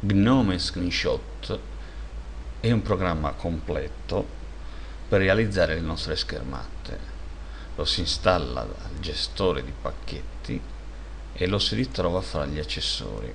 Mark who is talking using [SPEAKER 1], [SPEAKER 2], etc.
[SPEAKER 1] Gnome Screenshot è un programma completo per realizzare le nostre schermate. Lo si installa dal gestore di pacchetti e lo si ritrova fra gli accessori.